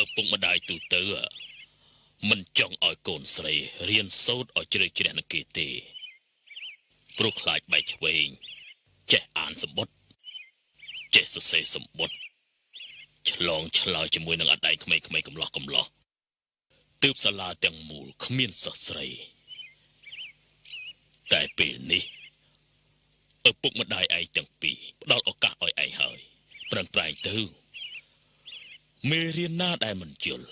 ឪពុកម្ដាយទូទៅមិនចង់ឲ្យកូនស្រីរៀនសូត្រឲ្យជ្រៅជ្រះនឹងគេទេព្រោះខ្លាចបែកឆ្វេងចេះអានសម្បត្តិចេះសរសេរសម្បត្តិឆ្លងឆ្លើយជាមួយនឹងអដែងក្មេងៗកំឡោះកំឡោះទើបសាលាទាំងមូលគ្មានសិស្សស្រី តែពេលនេះឪពុកម្ដាយឯងទាំងពីរផ្ដល់ឱកាសឲ្យឯងហើយប្រឹងប្រែងទៅ មេរៀនណាដែលមិនយល់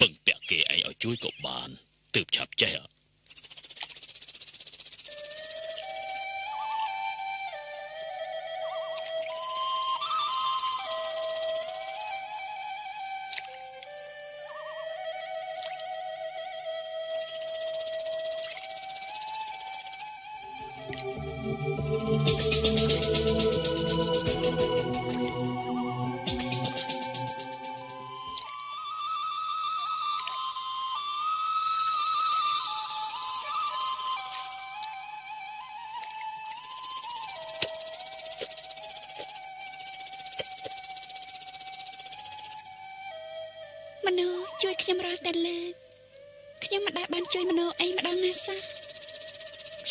ពឹងពាក់គេឯងឲ្យជួយក៏បានទើបឆាប់ចេះ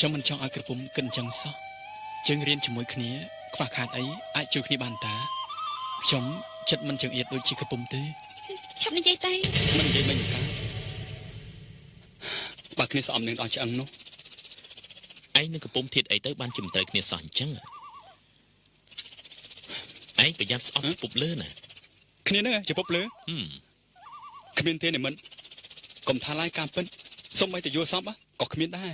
ខ្ញុំមិនចង់ឲ្យក្រពុំគិតអញ្ចឹងសោះយើងរៀនជាមួយគ្នាខ្វះខាតអីអាចជួយគ្នាបានតាខ្ញុំចិត្តមិនចង្អៀតដូចជាក្រពុំទេឆាប់និយាយទៅមិននិយាយមិនតាបើគ្នាស្អប់នឹងដល់ឆ្អឹងនោះឯងនឹងកំពុំធៀបអីទៅបានជាមិនត្រូវគ្នាសោះអញ្ចឹងឯងប្រយ័ត្នស្អប់ពុបលើណាគ្នានឹងជាពុបលើហឹមគ្មានទេនិមិត្តកុំថាឡាយការពិតសុំឲ្យតែយល់សពក៏គ្មានដែរ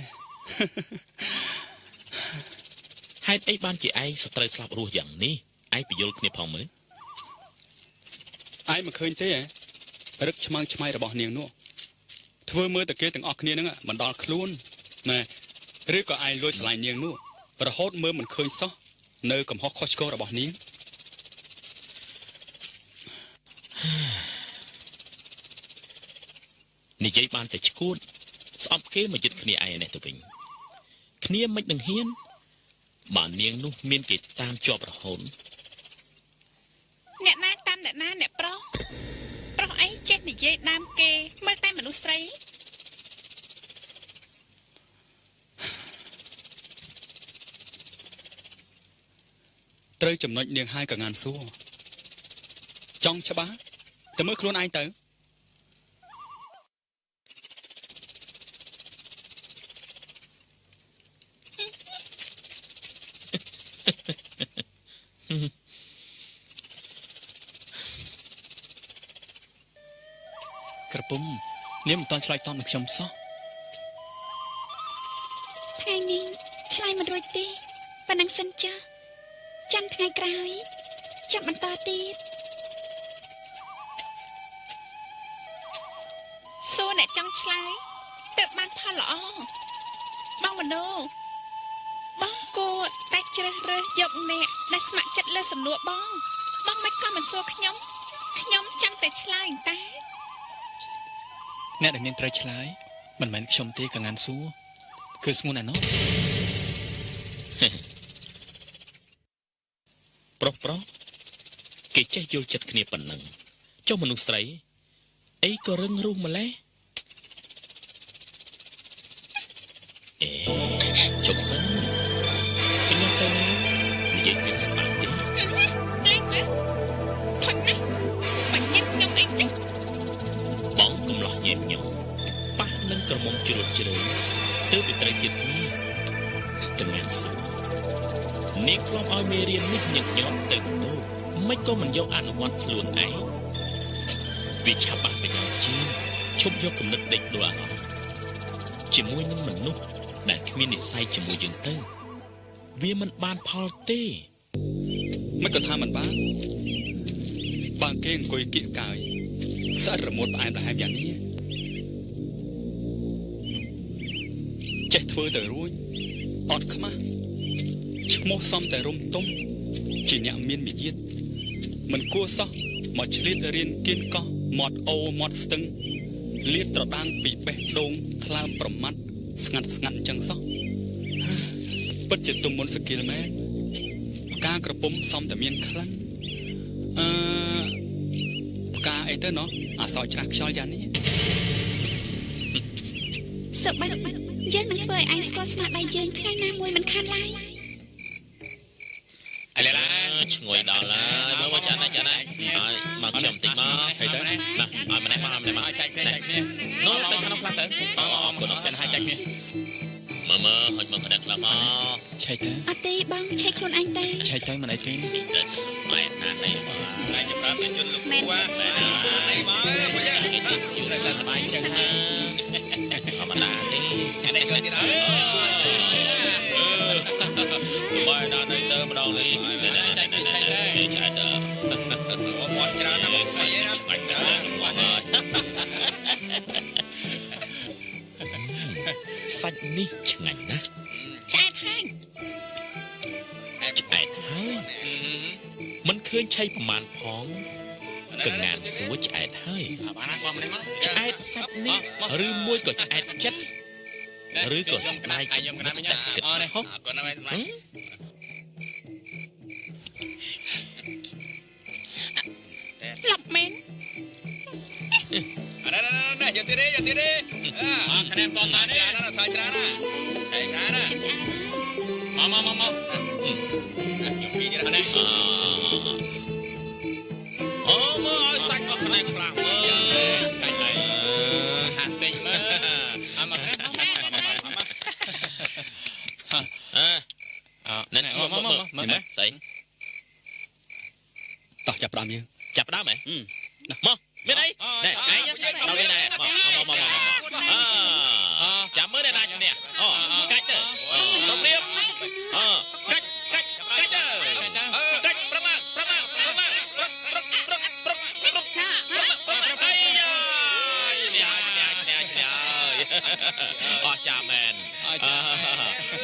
ហេតុអីបានជាឯងសត្រូវស្លាប់រស់យ៉ាងនេះឯងពយល់គ្នាផងមើលឯងមិនឃើញទេហ៎រឹកឆ្មាំងឆ្មៃរបស់នាងនោះធ្វើមើលតែគេទាំងអស់គ្នានឹងមិនដល់ខ្លួនណែឬក៏ឯងលួចឆ្លាញ់នាងនោះរហូតមើលមិនឃើញសោះនៅកំហុសខុសឆ្គងរបស់នាងនិយាយបានតែឈួតស្អប់គេមកយឹតគ្នាឯងនេះទៅវិញ គ្នាមិននឹងហ៊ានបាននាងនោះមានគេតាមជាប់រហូតអ្នកណាតាមអ្នកណាអ្នកប្រុសប្រុសអីចេះនិយាយដើមគេមើលតែមនុស្សស្រីត្រូវចំណុចនាងហើយកងានសួរចង់ច្បាស់ទៅមើលខ្លួនឯងទៅ ក្រពុំនាងមិនតន់ឆ្លើយតបនឹងខ្ញុំសោះថ្ងៃនេះឆ្លើយមិនរួចទេប៉ុណ្ណឹងសិនចាស់ចាំថ្ងៃក្រោយចាំបន្តទៀតសួរអ្នកចង់ឆ្លើយទើបបានផលល្អបងមនោបងគួរតែ ជ្រើសរើសយកអ្នកដែលស្ម័គ្រចិត្តលើសំណួរបងបងមិនក៏មិនសួរខ្ញុំខ្ញុំចាំតែឆ្លើយតែអ្នកដែលនាងត្រូវឆ្លើយមិនមែនខ្ញុំទេកងានសួរគឺស្ងួនអាណោះប្រុសប្រុសគេចេះយល់ចិត្តគ្នាប៉ុណ្ណឹងចុះមនុស្សស្រីអីក៏រឹងរូសម្លេះអេជុកសិនខ្ញុំទៅ និយាយគ្នាសប្បាយទេលេងមើលខុញណាស់បាញ់ញ៉ាំខ្ញុំអីចឹងបងកំឡោះញៀមញងប៉ះនឹងក្រមុំជ្រុលជ្រៅទើបទៅត្រូវជាតិគ្នាកញ្ញាសួរនាងធ្លាប់ឲ្យមេរៀននេះញឹកញាប់ទៅនោះមិនក៏មិនយកអនុវត្តខ្លួនឯងវាឆាប់បាក់ប្រយោជន៍ជាងឈប់យកគំនិតដេកដួលអារម្មណ៍ជាមួយនឹងមនុស្សដែលគ្មាននិស្ស័យជាមួយយើងទៅ វាមិនបានផលទេ មិនក៏ថាមិនបានបើគេអង្គុយគៀកកាយស្អិតរមួតផ្អែមប្រហែមយ៉ាងនេះចេះធ្វើទៅរួចអត់ខ្មាស់ឈ្មោះសំតែរុំទុំជាអ្នកមានមាយាទមិនគួរសោះមកឆ្លៀតរៀនគៀនកោះមាត់អូមាត់ស្ទឹងលៀតត្រដាងពីបេះដូងថ្លើមប្រមាត់ស្ងាត់ស្ងាត់អញ្ចឹងសោះពិតជាទុំមុនសគិលមែន ផ្កាក្រពុំសំតែមានខ្លាំងអឺផ្កាអអីទៅណោះអាសោចច្រាស់ខ្យល់យ៉ាងនេះសុបិនយើងនឹងធ្វើឲ្យឯងស្គាល់ស្នាដៃយើងថ្ងៃណាមួយមិនខានឡើយអីឡាឈ្ងុយដល់ហើយមើលមកចាណាចាណាហើយមកខ្ញុំតិចមកហើយទៅណាឲ្យម្នាក់មកឲ្យម្នាក់មកចែកគ្នាចែកគ្នានោះទៅខាងនោះខ្លះទៅអរអរគុណអរគុចិណនហើយចែកគ្នា មើលមើលហុចមើលក្តារខ្លះមកឆែកទៅអត់ទេបងឆេះខ្លួនឯងទេឆែកទៅមិនអីទេទៅទៅសម្បែកណាស់នេះតែចម្រើនជនលោកមែនគួរតែណានេះមកមកយ៉ាងគេទៅយូរស្បាយចឹងហើយធម្មតាទេអានេះយកទៀតអើសបាយណាស់នេះទៅម្ដងនេះចែកចែកចែកចែកទៅមាត់ច្រើនណាស់ស្អីណាឆ្ងាញ់ទៅ សាច់នេះឆ្ងាញ់ណាស់ឆ្អែតហើយឆ្អែតហើយមិនឃើញឆៃប្រមាណផងកងានសួរឆ្អែតហើយបានណាបងម្នាក់មកឆ្អែតសាច់នេះឬមួយក៏ឆ្អែតចិត្តឬក៏ស្ដាយអាយខ្ញុំកណាត់វិញតែគិតអរនេះខុសអរគុណណាស់មែនហឹមឡប់មែនអរណណណ យកទៀតទេយកទៀតទេអើខណែមតតានេះច្រើនណាស់សាយច្រើនណាស់ហើយច្រើនណាស់ខ្ញុំឆ្អែតហើយមកមកមកមកខ្ញុំពីទៀតនេះអអូមើលឲ្យសាច់របស់ខ្លែងខ្លះមើលកាច់ហើយហាត់តិចមើលអមមកអើអណែណែមើមកលមកមើលមកមើមើលលមើលស្អីតោះចាប់ផ្ដើមយើងចាប់ដើមហ៎មក មានអីណែឯងដល់នេះណែមកមកមកមកអើចាំមើលអ្នកណាឈ្នះអូកាច់ទៅប្រមៀបអើកាច់កាច់កាច់ទៅកាច់ប្រមាប្រមាប្រមាប្រប្រប្រប្រប្រប្រអីយ៉ាឈ្នះឈ្នះឈ្នះឈ្នះអស់ចាមែន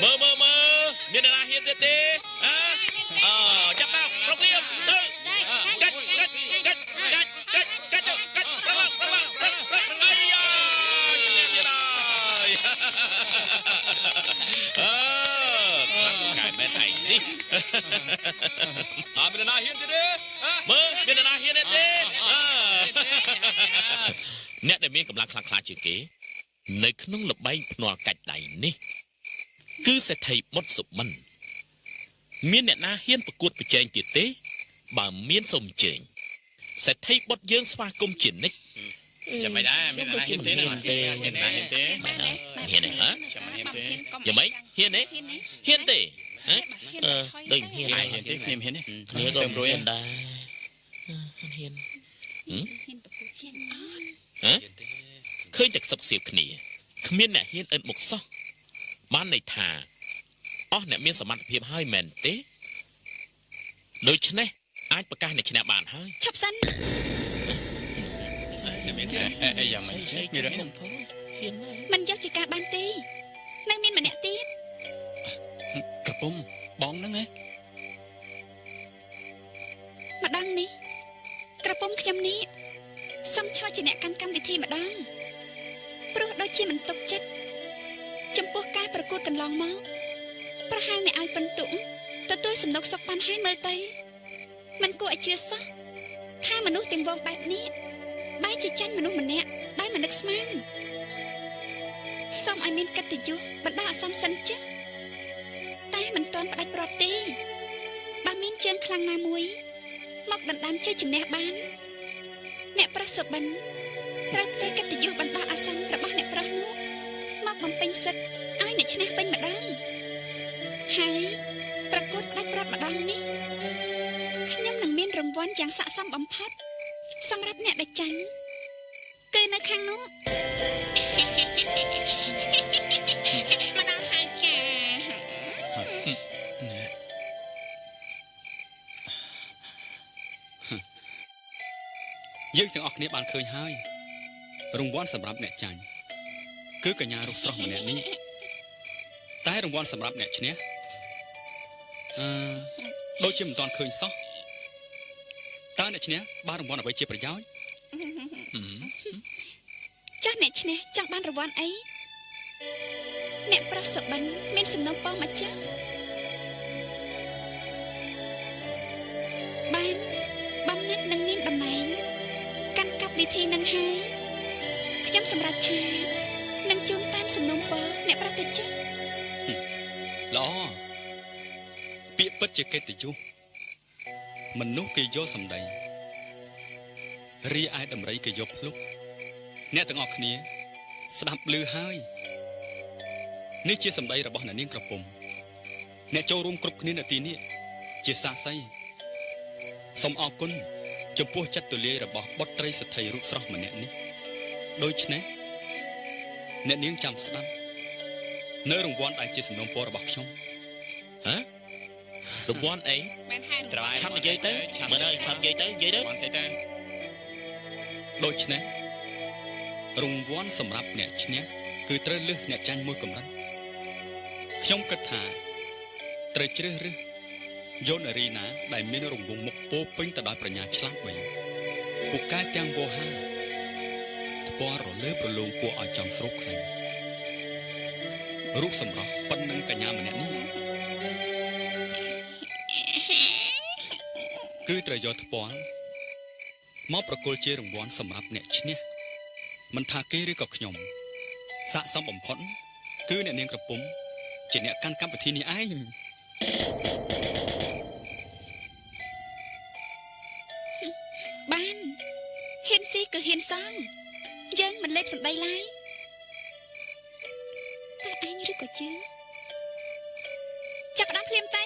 មើលមើលមើលមានអ្នកណាហ៊ានទៀតទេអើអចាប់ដើមប្រមៀបទៅ អត់មានណាហ៊ានទៀតទេមើលមានអ្នកណាហ៊ានទេទេអើអ្នកដែលមានកម្លាំងខ្លាំងក្លាជាងគេ នៅក្នុងលបែងភ្នាល់កាច់ដៃនេះ គឺសេដ្ឋីបុតសុមិន មានអ្នកណាហ៊ានប្រកួតប្រជែងទៀតទេ បើមានសូមអញ្ជើញសេដ្ឋីបុតយើងស្វាគមន៍ជានិច្ចចាំមិនដែរមានណាហ៊ានទេណាមានណាហ៊ានទេមែនអត់ហ៊ានទេហ៎ចាំមិនហ៊ានទេយ៉ាងម៉េចហ៊ានទេហ៊ានទេហ៊ានទេហ៎អឺ ដូចហ៊ានអាយហ៊ានទេខ្ញុំហ៊ានទេគ្នាក៏ហ៊ានដែរហ៊ានហ៊ានប្រកួតហ៊ានអត់ហ៎ឃើញតែខ្សឹបសៀវគ្នាគ្មានអ្នកហ៊ានអិនមកសោះបានន័យថាអស់អ្នកមានសមត្ថភាពហើយមែនទេដូច្នេះអាចប្រកាសអ្នកឈ្នះបានហើយឈប់សិនមានទេអីយ៉ាងម៉េចមានរឿងហ៊ានហើយមិនយកជាការបានទេនៅមានម្នាក់ទៀតក្រ ពុំបងហ្នឹងណាម្ដងនេះក្រពុំខ្ញុំនេះសំឈរជាអ្នកកាន់កម្មវិធីម្ដងព្រោះដូចជាមិនទុកចិត្តចំពោះការប្រកួតកន្លងមកប្រហែលអ្នកឲ្យពិន្ទុទទួលសំណុកសុកប៉ាន់ហើយមើលទៅมันគួរឲ្យជឿសោះថាមនុស្សទាំងវងបែបនេះបែរជាចាញ់មនុស្សម្នាក់ដោយមិននឹកស្មានសូមឲ្យមានកិត្តិយសបណ្ដោះអាសន្នសិនចាតែ មិនទាន់ផ្ដាច់ព្រាត់ទេបើមានជើងខ្លាំងណាមួយ មកដណ្ដើមជ័យជំនះបាន អ្នកប្រុសសុបិនត្រូវផ្ទេរកិត្តិយសបណ្ដោះអាសន្នរបស់អ្នកប្រុសនោះមកបំពេញសិទ្ធឲ្យអ្នកឈ្នះវិញម្ដងហើយប្រកួតផ្ដាច់ព្រាត់ម្ដងនេះខ្ញុំនឹងមានរង្វាន់យ៉ាងស័ក្តិសមបំផុតសម្រាប់អ្នកដែលចាញ់គឺនៅខាងនោះ យើងទាំងអស់គ្នាបានឃើញហើយរង្វាន់សម្រាប់អ្នកចាញ់គឺកញ្ញារុកស្រស់ម្នាក់នេះតែរង្វាន់សម្រាប់អ្នកឈ្នះអឺដូចជាមិនទាន់ឃើញសោះតើអ្នកឈ្នះបានរង្វាន់អ្វីជាប្រយោជន៍ហឹមចាស់អ្នកឈ្នះចង់បានរង្វាន់អីអ្នកប្រុសសុបិនមានសំណុំពរមកចាស់បានបំណាច់នឹងមានតំណែងកាន់កា ធីនឹងហើយខ្ញុំសម្រេចថានឹងជូនតាមសំណុំពរអ្នកប្រតិជនល្អពាក្យពិតជាកិត្តិយសមនុស្សគេយកសម្ដីរីឯដំរីគេយកភ្លុកអ្នកទាំងអស់គ្នា ស្ដាប់ឮហើយនេះជាសម្ដីរបស់អ្នកនាងក្រពុំអ្នកចូលរួមគ្រប់គ្នានៅទីនេះជាសាក្សីសូមអរគុណ ចំពោះចិត្តទូលាយរបស់បុត្រីសទ្ធិរូបស្រស់ម្នាក់នេះដូច្នេះអ្នកនាងចាំស្ដាប់នៅរង្វាន់ដែលជាសំណូមពររបស់ខ្ញុំហ៎រង្វាន់អីមែនហើយត្រៃឆាប់និយាយទៅមើលហើយឆាប់និយាយទៅនិយាយទៅបងស្អីទៅដូច្នេះរង្វាន់សម្រាប់អ្នកឈ្នះគឺត្រូវលើសអ្នកចាញ់មួយកម្រិតខ្ញុំគិតថាត្រូវជ្រើសរើស យកនារីណា ដែលមានរង្វង់មុខពោពេញទៅដោយប្រាជ្ញាឆ្លាតវៃពូកែទាំងវោហាពណ៌រលើប្រឡងគួរឲ្យចង់ស្រូបខ្លាំងរូបសម្រស់ប៉ុណ្ណឹងកញ្ញាម្នាក់នេះគឺត្រូវយកថ្ពាល់មកប្រគល់ជារង្វាន់សម្រាប់អ្នកឈ្នះមិនថាគេឬក៏ខ្ញុំស័ក្តិសមបំផុតគឺអ្នកនាងក្រពុំជាអ្នកកាន់កម្មវិធីនេះឯង ហ៊ានស៊ីគឺហ៊ានសងយើងមិនលេបសម្ដីឡើយតែឯងឬក៏ជឿចាប់ផ្ដើមភ្លាមតែ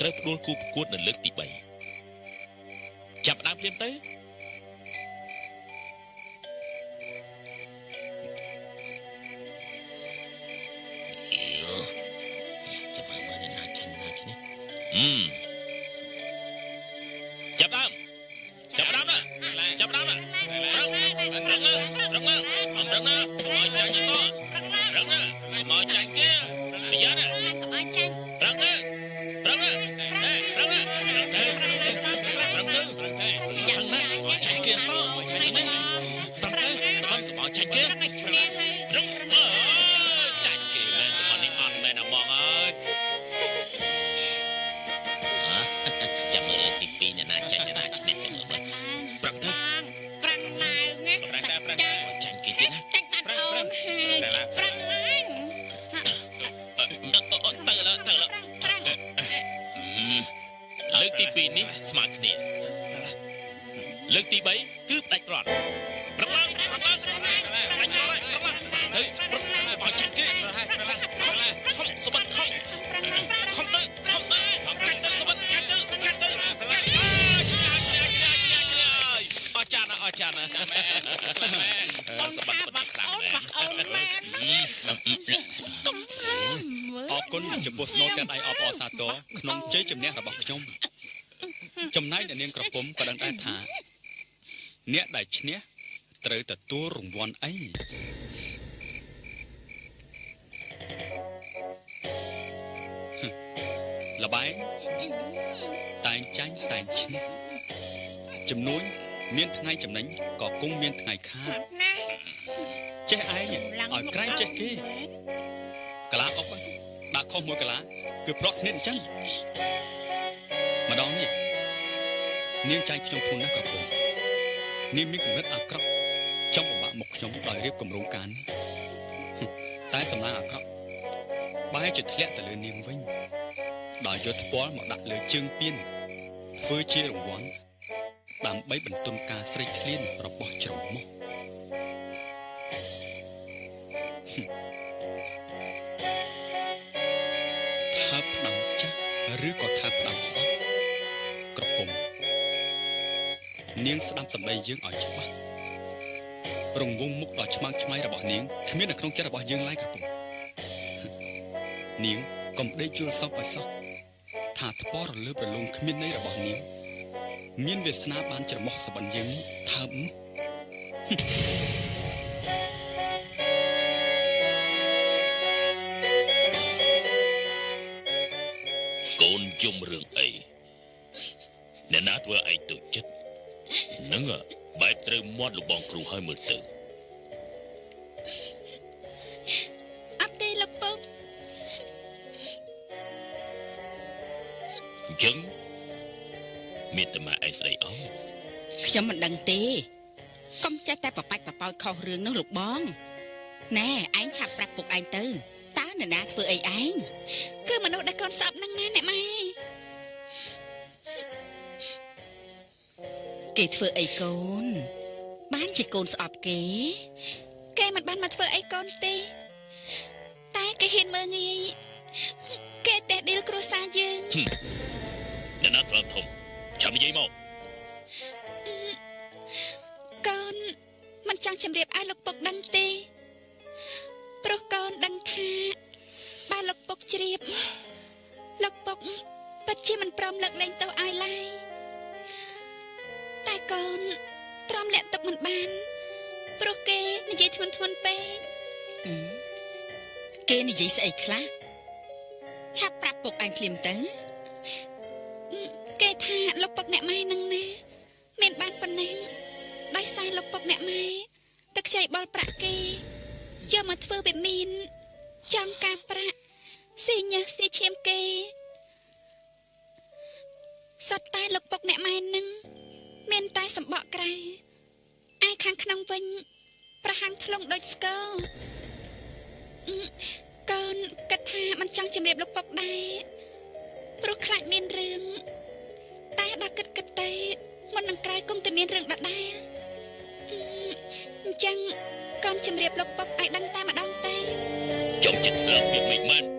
ត្រូវផ្ដួលគូប្រកួតនៅលើកទី3ចាប់ផ្ដើមភ្លាមទៅ លើកទី3គឺផ្ដាច់រត់ប្រឹងឡើងប្រឹងឡើងប្រឹងឡើងប្រឹងឡើងប្រឹងឡើងទៅប្រឹងឡើងមកចាច់គេខំខំសបិតខំខំទៅខំទៅចាច់ទៅសបិតចាច់ទៅចាច់ទៅចាច់អើយឆ្លាយឆ្លាយឆ្លាយឆ្លាយឆ្លាយអរចាណាអរចាណាសបិតពិតខ្លាំងណាស់អូនមែនអរគុណចំពោះស្នូលទាំងដៃអបអរសាទរក្នុងជ័យជំនះរបស់ខ្ញុំចំណែកអ្នកនាងក្រពុំក៏ដឹងដែរថា អ្នកដែលឈ្នះត្រូវទទួលរង្វាន់អីហឹមលបែងតែងចាញ់តែងឈ្នះចំនួនមានថ្ងៃចំណេញក៏គង់មានថ្ងៃខាតណាចេះឯងឲ្យក្រែងចេះគេកាឡាអុកដាក់ខុសមួយកលាគឺប្រក់ស្និទ្ធអញ្ចឹងម្ដងនេះនាងចាញ់ខ្ញុំធូរណាស់ក៏ពុំ នាងមានគំនិតអាក្រក់ចង់បំបាក់មុខខ្ញុំដោយរៀបគម្រោងការនេះហឹមតែសម្លាងអាក្រក់បែរជាធ្លាក់ទៅលើនាងវិញដោយយកថ្ពាល់មកដាក់លើជើងពៀនធ្វើជារង្វាន់ដើម្បីបន្ទន់ការស្រេកឃ្លានរបស់ជ្រមុះថាផ្ដាំចាស់ឬក៏ នាងស្ដាប់សម្ដីយើងឲ្យច្បាស់រងងមុខដ៏ឆ្មាំងឆ្មៃរបស់នាងគ្មាននៅក្នុងចិត្តរបស់យើងឡើយក្រពុកនាងកុំដេកជួលសពឲ្យសោះថាថ្ពរលើប្រលងគ្មានន័យរបស់នាងមានវាសនាបានច្រមុះសបិនយើងនេះថើបនោះកូនយំរឿងអីអ្នកណាធ្វើឯងទុកចិត្ត នឹងបែបត្រូវមាត់លោកបងគ្រូហើយមើលទៅអត់ទេលោកពុកអញ្ចឹងមានតែមកឯងស្ដីអស់ខ្ញុំមិនដឹងទេកុំចេះតែបបាច់បបោចខុសរឿងនោះលោកបងណែឯងឆាប់ប្រាប់ពុកឯងទៅតើនរណាធ្វើអីឯងគឺមនុស្សដែលកូនស្អប់នឹងណាអ្នកម៉ែ គេធ្វើអីកូន បានជាកូនស្អប់គេ គេមិនបានមកធ្វើអីកូនទេ តែគេហ៊ានមើងងាយគេតេះឌីលគ្រួសារយើងអ្នកណាត្រង់ធំចាំនិយាយមកកូនមិនចង់ជម្រាបឲ្យលោកពុកដឹងទេព្រោះកូនដឹងថាបើលោកពុកជ្រាបលោកពុកពិតជាមិនព្រមលើកលែងទោសឲ្យឡើយតែ កូនទ្រាំលាក់ទុកមិនបានព្រោះគេនិយាយធ្ងន់ធ្ងរពេកអឺគេនិយាយស្អីខ្លះឆាប់ប្រាប់ពុកឯងភ្លាមទៅគេថាលោកពុកអ្នកម៉ែនឹងណាមានបានប៉ុណ្ណេះដោយសារលោកពុកអ្នកម៉ែទឹកខ្ចីបលប្រាក់គេយកមកធ្វើវិមានចំការប្រាក់ស៊ីញើសស៊ីឈាមគេសត្វតែលោកពុកអ្នកម៉ែនឹង មានតែសម្បកក្រៅឯខាងក្នុងវិញ ប្រហាំងថ្លុងដូចស្គរអឺកូនគិតថាមិនចង់ជម្រាបលោកពុកដែរព្រោះខ្លាចមានរឿងតែដល់គិតគិតទៅមុននឹងក្រោយគង់តែមានរឿងដដែលអឺអញ្ចឹងកូនជម្រាបលោកពុកឲ្យដឹងតែម្ដងទៅចង់ចិត្តឡើងវាមិនមែន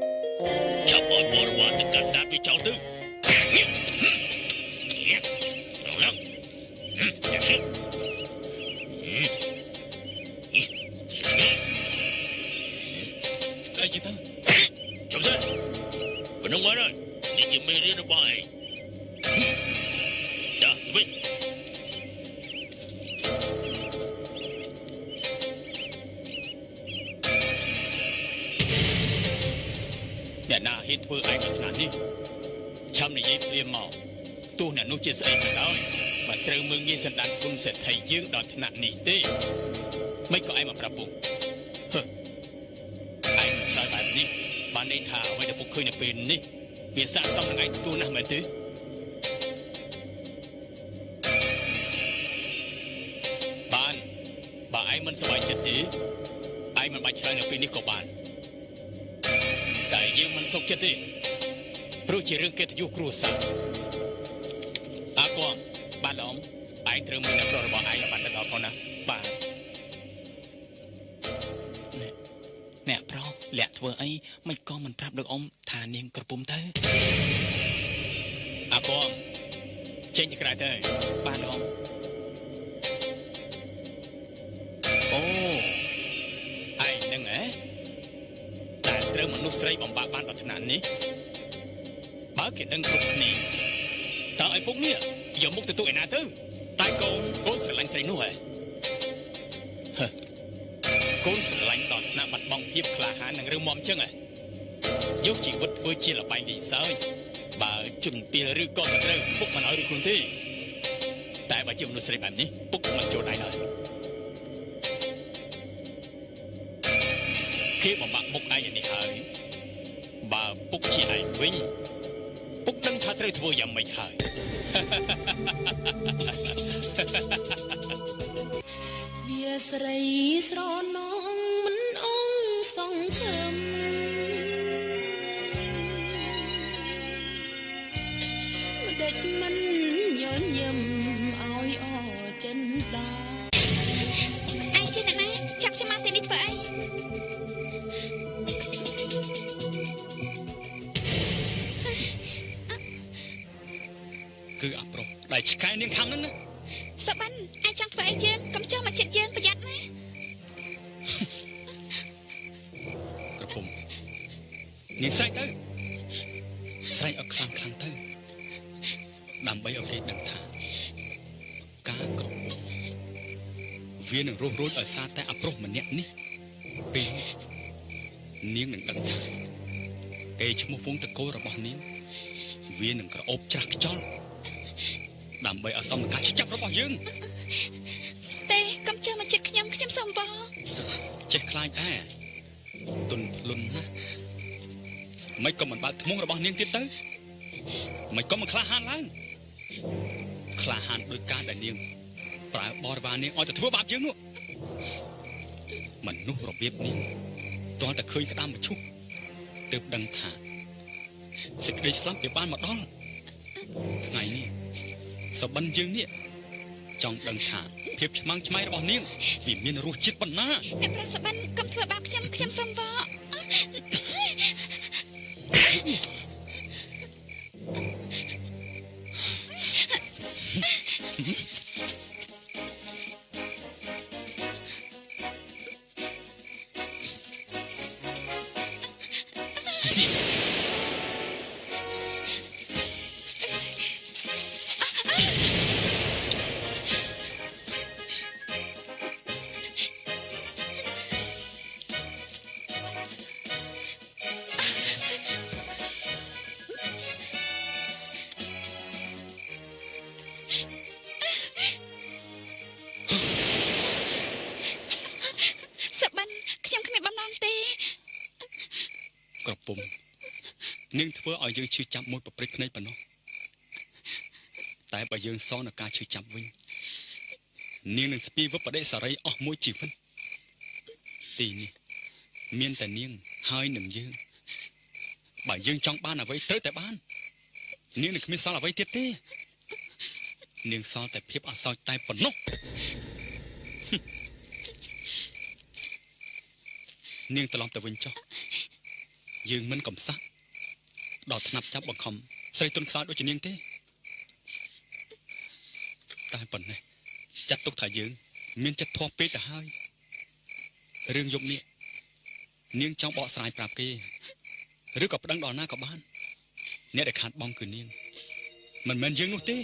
ឃើញនៅពេលនេះវាស័ក្តិសមនឹងឯងទទួលណាស់មែនទេបានបើឯងមិនសប្បាយចិត្តទេឯងមិនបាច់ឆ្លើយនៅពេលនេះក៏បានតែយើងមិនសុខចិត្តទេព្រោះជារឿងកិត្តិយសគ្រួសារអាគំបាទឡំឯងត្រូវមានអ្នកប្ររបស់ឯងឲ្យបានដល់ផងណាបាទអ្នកអ្នកប្រុសលាក់ធ្វើអីមិនក៏មិនប្រាប់លោកអ៊ំ ថានាងក្រពុំទៅអាគំចេញទៅក្រៅទៅបាទឡំអូឯងនឹងហ៎តែត្រូវមនុស្សស្រីបំបាក់បានដល់ថ្នាក់នេះបើគេដឹងគ្រប់គ្នាតើឲ្យពុកនេះយកមុខទៅទូឯណាទៅតែកូនកូនស្រឡាញ់ស្រីនោះហ៎ហឺកូនស្រឡាញ់ដល់ថ្នាក់បាត់បង់ភាពក្លាហាននិងរឹងមាំចឹងហ៎ យកជីវិតធ្វើជាលបែងលេងសើចបើជំពីលឬក៏មិនត្រូវពុកមិនឲ្យឬខ្លួនទេតែបើជាមនុស្សស្រីបែបនេះពុកមិនចូលដៃឡើយគេបំបាក់មុខឯងយ៉ាងនេះហើយបើពុកជាឯងវិញពុកដឹងថាត្រូវធ្វើយ៉ាងម៉េចហើយវាស្រីស្រណងមិនអងសងខឹម មិនញញឹមឲ្យអចិនដាអាយជាអ្នកណាចាប់ខ្ញុំមកទីនេះធ្វើអីគឺអាប្រុសដែលឆ្កែនាងខាំនឹងណាសបាន់អាយចង់ធ្វើអីយើងកុំចោះមកចិត្តយើងប្រយ័ត្នណាក្រពុំនាងសាច់ទៅ ឲ្យគេដឹងថាការគ្រប់វានឹងរស់រួចឲ្យសារតែអប្រុសម្នាក់នេះពេលនាងនឹងដឹងថាគេឈ្មោះវងតកោរបស់នាងវានឹងក្រអូបច្រាស់ខ្យល់ដើម្បីឲ្យសមនឹងការចាប់របស់យើងទេកុំជើមកចិត្តខ្ញុំខ្ញុំសុំបងចេះខ្លាចដែរទុនភ្លុនណាស់មិនក៏មិនបើកធ្មងរបស់នាងទៀតទៅមិនក៏មិនក្លាហានឡើង ក្លាហានដោយការដែលនាងប្រើបរិវារនាងឲ្យទៅធ្វើបាបយើងនោះមនុស្សរបៀបនាងទាល់តែឃើញក្តាមមឈុះទើបដឹងថាសេចក្តីស្លាប់វាបានមកដល់ថ្ងៃនេះសបិនយើងនេះចង់ដឹងថាភាពឆ្មាំងឆ្មៃរបស់នាងវាមានរសជាតិប៉ុណ្ណាអ្នកប្រសិបិនកុំធ្វើបាបខ្ញុំខ្ញុំសុំប ឲ្យយើងឈឺចាប់មួយប្រព្រឹត្តភ្នែកប៉ុណ្ណោះតែបើយើងសងនឹងការឈឺចាប់វិញនាងនឹងស្ពាយវឹបបដិសារីអស់មួយជីវិតទីនេះមានតែនាងហើយនឹងយើងបើយើងចង់បានអ្វីត្រូវតែបាន នាងនឹងគ្មានសល់អ្វីទៀតទេ នាងសល់តែភាពអសោចតែប៉ុណ្ណោះនាងត្រឡប់ទៅវិញចុះយើងមិនកំសត់ ដល់ថ្នាក់ចាប់បង្ខំស្រីទុនខ្សោយដូចជានាងទេតែប៉ុណ្ណេះចាត់ទុកថាយើង មានចិត្តធាស់ពេកទៅហើយរឿងយប់នេះនាងចង់បកស្រាយប្រាប់គេឬក៏ប្តឹងដល់ណាក៏បាន អ្នកដែលខាត់បងគឺនាងមិនមែនយើងនោះទេ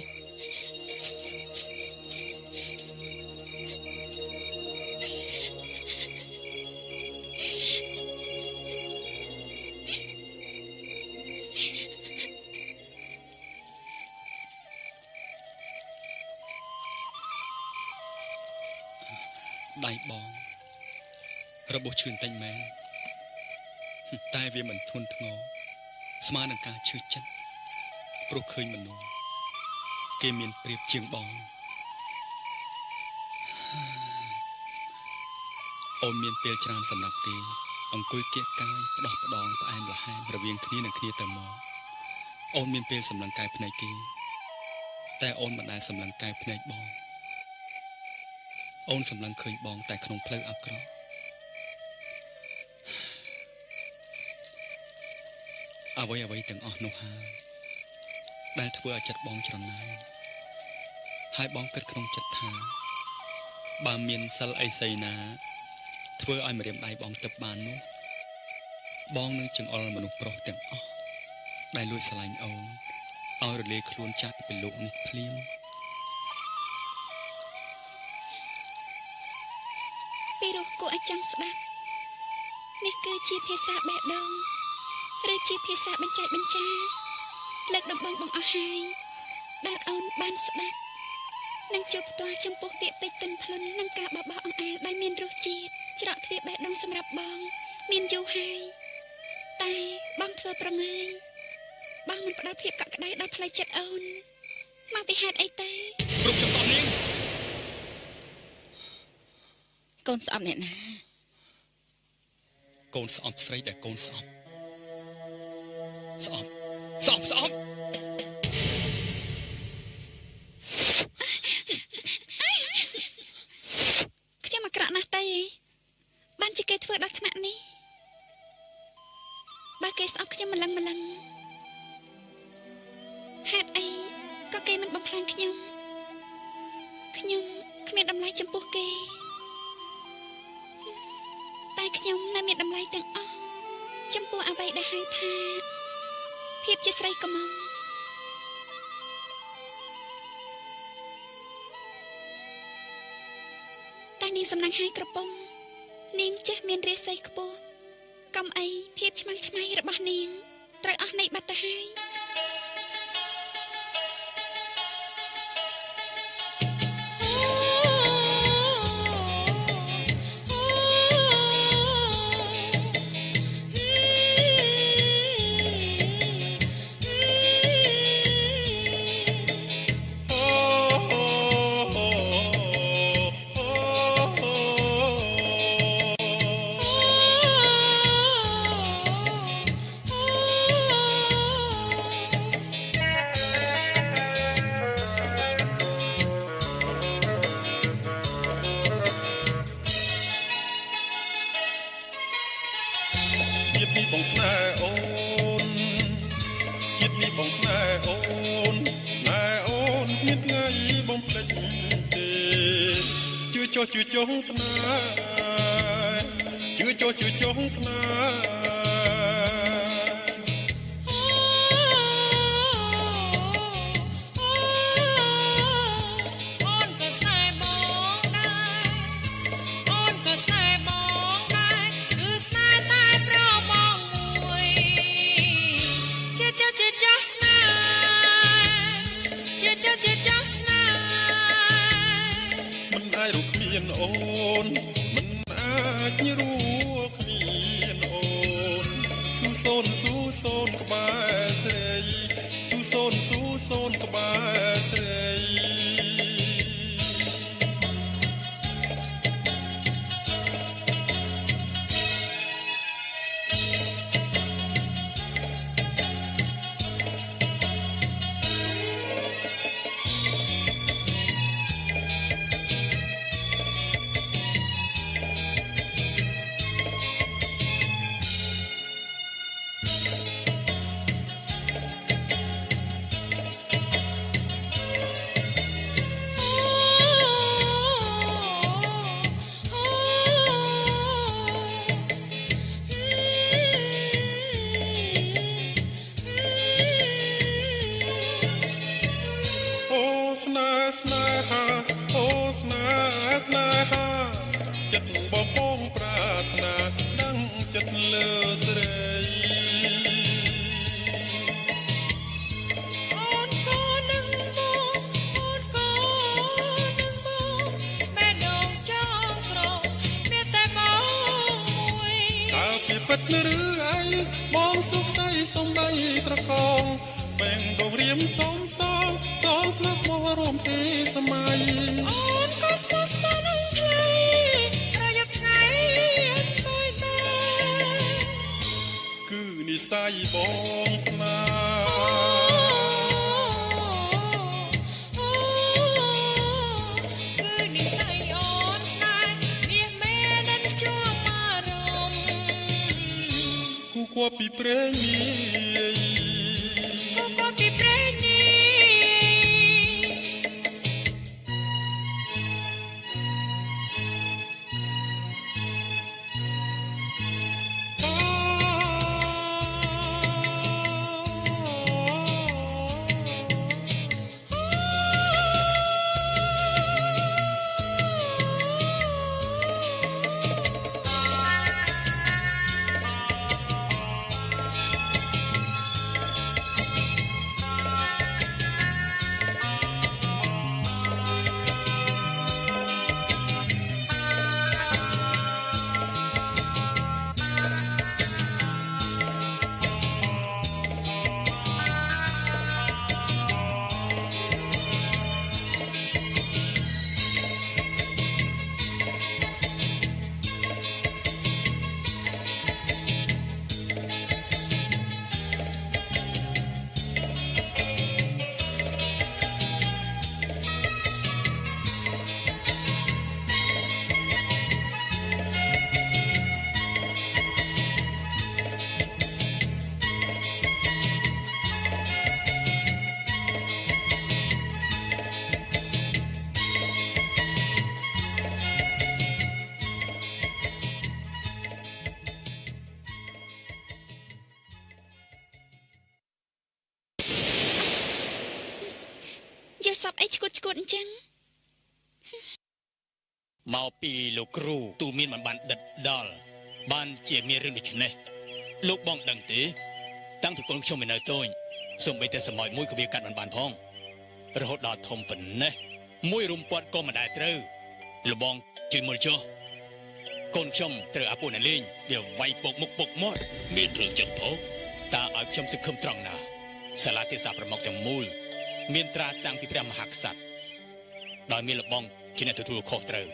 របួសឈឺបន្តិចមែនតែវាមិនធ្ងន់ធ្ងរស្មើនឹងការឈឺចិត្តព្រោះឃើញមនុស្សគេមានប្រៀបជាងបងអូនមានពេលច្រើនសម្រាប់គេអង្គុយគៀកកាយផ្ដោះផ្ដងផ្អែមល្ហែមរវាងគ្នានឹងគ្នាទៅមកអូនមានពេលសម្លឹងកាយភ្នែកគេតែអូនមិនដែលសម្លឹងកាយភ្នែកបងអូនសម្លឹងឃើញបងតែក្នុងផ្លូវអាក្រក់ អ្វីអ្វីទាំងអស់នោះហើយដែលធ្វើឲ្យចិត្តបងច្រណែនហើយបងគិតក្នុងចិត្តថាបើមានសិលអីសីណា ធ្វើឲ្យម្រាមដៃបងទឹកបាននោះបងនឹងចង្អុលមនុស្សប្រុសទាំងអស់ដែលលួចស្រឡាញ់អូនឲ្យរលាយខ្លួនចាស់ពីលោកនេះភ្លាមពីរោះគួរឲ្យចង់ស្ដាប់នេះគឺជាភាសាបេះដូង ឬជាភាសាបញ្ចែកបញ្ចាលើកដំបងបងអស់ហើយដែលអូនបានស្ដាប់និងជួបផ្ទាល់ចំពោះពាក្យពេចន៍ទិនភ្លុននិងការបបោះអង្អែលដែលមានរសជាតិច្រកទ្វារបេះដូងសម្រាប់បង មានយូរហើយតែបងធ្វើប្រងើយបងមិនផ្ដល់ភាពកក់ក្ដៅដល់ផ្លូវចិត្តអូនមកពីហេតុអីទេគ្រប់ចំសងនាងកូនស្អប់អ្នកណាកូនស្អប់ស្រីដែលកូនស្អប់ ស្អប់ស្អប់ស្អប់ខ្ញុំអាក្រក់ណាស់តែបានជាគេធ្វើដល់ថ្នាក់នេះបើគេស្អប់ខ្ញុំម្លឹងម្លឹងហេតុអីក៏គេមិនបំផ្លាញខ្ញុំខ្ញុំគ្មានតម្លៃចំពោះគេតែខ្ញុំនៅមានតម្លៃទាំងអស់ចំពោះអ្វីដែលហៅថា ភាពជាស្រីកំងតែនាងសំណាងហាយក្រពំនាងចេះមានរាសីខ្ពស់កំអីភាពឆ្មាស់ឆ្មៃរបស់នាងត្រូវអស់នៃបាត់ទៅហើយ ចុះជឿចុះស្នេហ៍ជឿចុះជឿចុះស្នេហ៍ ស៊ូសូនក្បែរ លោករៀមសំសងសងស្លាប់មករួមទេសម័យអូនក៏ស្មោះស្ម័គ្រនឹងថ្លៃរយប់ថ្ងៃអត់បាយដែរគឺនិស័យបងស្នា ពីលោកគ្រូទូមានមិនបានដិតដល់បានជាមានរឿងដូចនេះលោកបងដឹងទេ តាំងពីកូនខ្ញុំនៅតូចសូម្បីតែសម័យមួយក៏វាកាត់មិនបានផងរហូតដល់ធំប៉ុណ្ណេះមួយរុំពាត់ក៏មិនដែលត្រូវលោកបងជួយមើលចុះកូនខ្ញុំត្រូវអាពុណលេងវាវាយពុកមុខពុកមាត់មានរឿងចឹងផងតើឲ្យខ្ញុំសង្ឃឹមត្រង់ណាសាលាទេសាប្រមុខទាំងមូល មានត្រាតាំងពីព្រះមហាក្សត្រដោយមានលបងជាអ្នកទទួលខុសត្រូវ